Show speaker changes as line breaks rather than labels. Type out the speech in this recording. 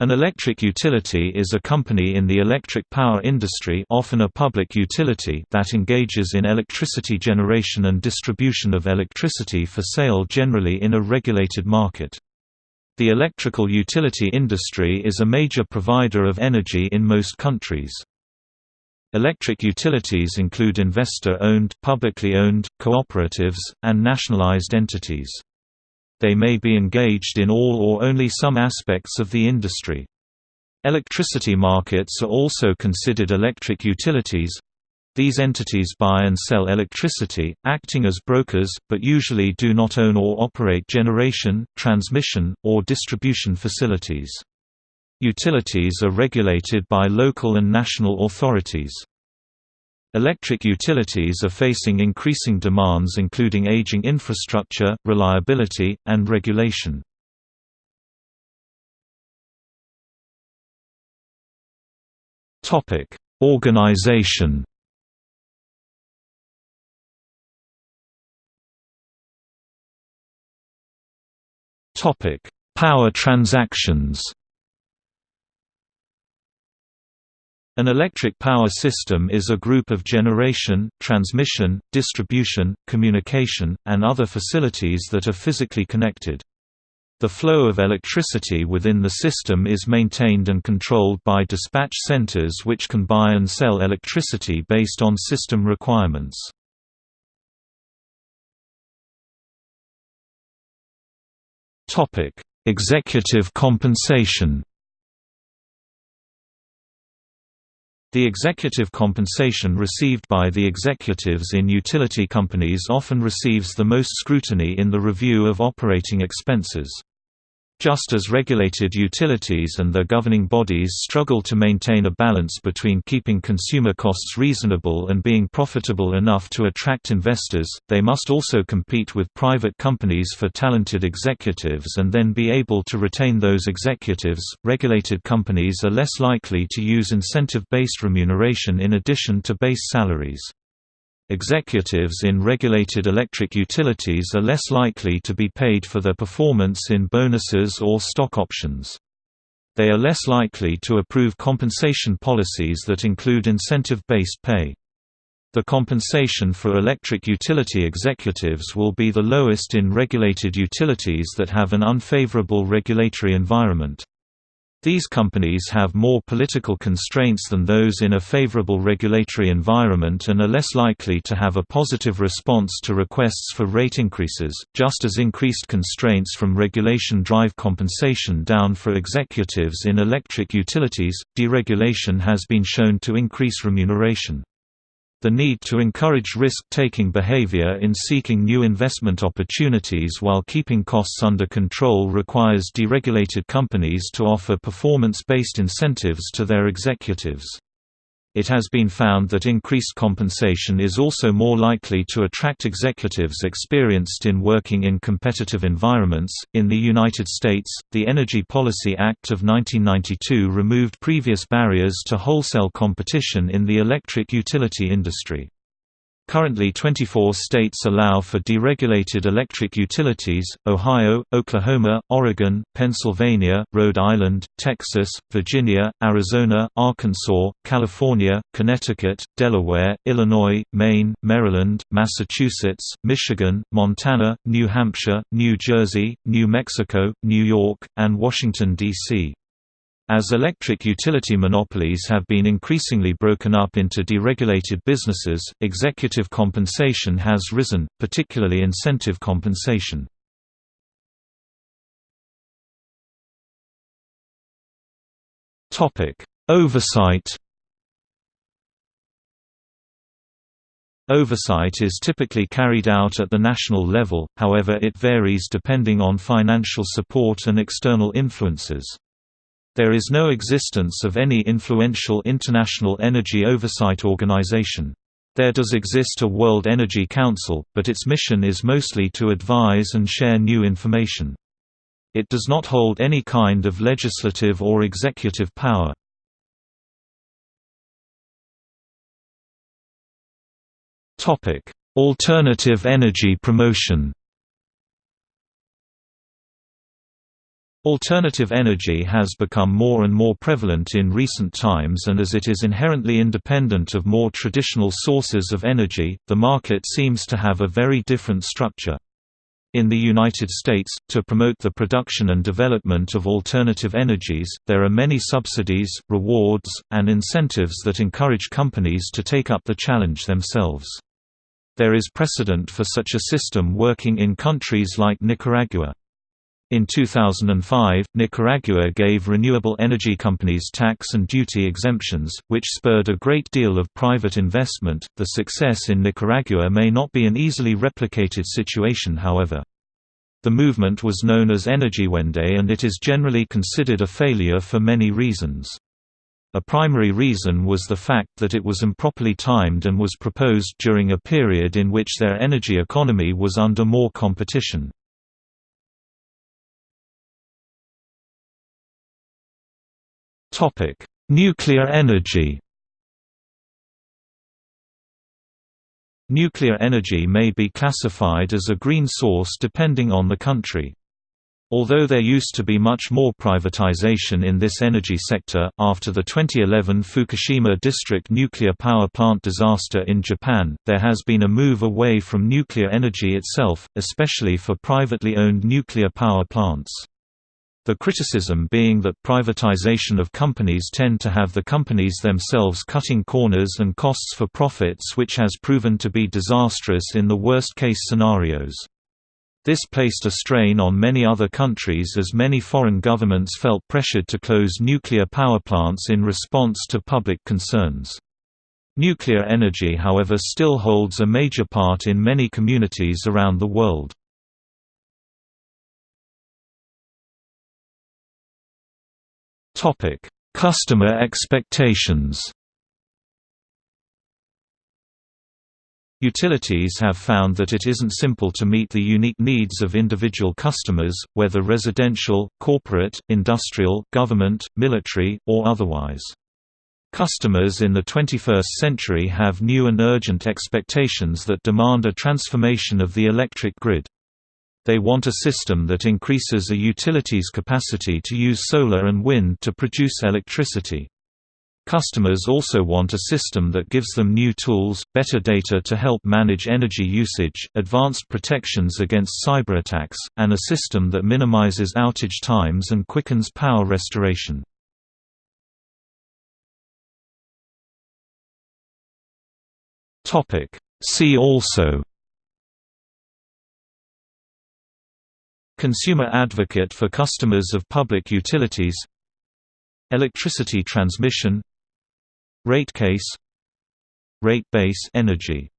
An electric utility is a company in the electric power industry often a public utility that engages in electricity generation and distribution of electricity for sale generally in a regulated market. The electrical utility industry is a major provider of energy in most countries. Electric utilities include investor-owned, publicly owned, cooperatives, and nationalized entities they may be engaged in all or only some aspects of the industry. Electricity markets are also considered electric utilities. These entities buy and sell electricity, acting as brokers, but usually do not own or operate generation, transmission, or distribution facilities. Utilities are regulated by local and national authorities. Electric utilities are facing increasing demands including aging infrastructure, reliability, and regulation. Organization Power transactions An electric power system is a group of generation, transmission, distribution, communication, and other facilities that are physically connected. The flow of electricity within the system is maintained and controlled by dispatch centers which can buy and sell electricity based on system requirements. Executive compensation The executive compensation received by the executives in utility companies often receives the most scrutiny in the review of operating expenses. Just as regulated utilities and their governing bodies struggle to maintain a balance between keeping consumer costs reasonable and being profitable enough to attract investors, they must also compete with private companies for talented executives and then be able to retain those executives. Regulated companies are less likely to use incentive based remuneration in addition to base salaries. Executives in regulated electric utilities are less likely to be paid for their performance in bonuses or stock options. They are less likely to approve compensation policies that include incentive-based pay. The compensation for electric utility executives will be the lowest in regulated utilities that have an unfavorable regulatory environment. These companies have more political constraints than those in a favorable regulatory environment and are less likely to have a positive response to requests for rate increases, just as increased constraints from regulation drive compensation down for executives in electric utilities. Deregulation has been shown to increase remuneration. The need to encourage risk-taking behavior in seeking new investment opportunities while keeping costs under control requires deregulated companies to offer performance-based incentives to their executives. It has been found that increased compensation is also more likely to attract executives experienced in working in competitive environments. In the United States, the Energy Policy Act of 1992 removed previous barriers to wholesale competition in the electric utility industry. Currently 24 states allow for deregulated electric utilities, Ohio, Oklahoma, Oregon, Pennsylvania, Rhode Island, Texas, Virginia, Arizona, Arkansas, California, Connecticut, Delaware, Illinois, Maine, Maryland, Massachusetts, Michigan, Montana, New Hampshire, New Jersey, New Mexico, New York, and Washington, D.C. As electric utility monopolies have been increasingly broken up into deregulated businesses, executive compensation has risen, particularly incentive compensation. Oversight Oversight is typically carried out at the national level, however it varies depending on financial support and external influences. There is no existence of any influential international energy oversight organization. There does exist a World Energy Council, but its mission is mostly to advise and share new information. It does not hold any kind of legislative or executive power. Alternative energy promotion Alternative energy has become more and more prevalent in recent times and as it is inherently independent of more traditional sources of energy, the market seems to have a very different structure. In the United States, to promote the production and development of alternative energies, there are many subsidies, rewards, and incentives that encourage companies to take up the challenge themselves. There is precedent for such a system working in countries like Nicaragua. In 2005, Nicaragua gave renewable energy companies tax and duty exemptions, which spurred a great deal of private investment. The success in Nicaragua may not be an easily replicated situation, however. The movement was known as Energy Energiewende and it is generally considered a failure for many reasons. A primary reason was the fact that it was improperly timed and was proposed during a period in which their energy economy was under more competition. Topic: Nuclear energy. Nuclear energy may be classified as a green source depending on the country. Although there used to be much more privatization in this energy sector, after the 2011 Fukushima district nuclear power plant disaster in Japan, there has been a move away from nuclear energy itself, especially for privately owned nuclear power plants. The criticism being that privatization of companies tend to have the companies themselves cutting corners and costs for profits which has proven to be disastrous in the worst-case scenarios. This placed a strain on many other countries as many foreign governments felt pressured to close nuclear power plants in response to public concerns. Nuclear energy however still holds a major part in many communities around the world. Topic: Customer expectations. Utilities have found that it isn't simple to meet the unique needs of individual customers, whether residential, corporate, industrial, government, military, or otherwise. Customers in the 21st century have new and urgent expectations that demand a transformation of the electric grid. They want a system that increases a utility's capacity to use solar and wind to produce electricity. Customers also want a system that gives them new tools, better data to help manage energy usage, advanced protections against cyberattacks, and a system that minimizes outage times and quickens power restoration. See also Consumer advocate for customers of public utilities Electricity transmission Rate case Rate base energy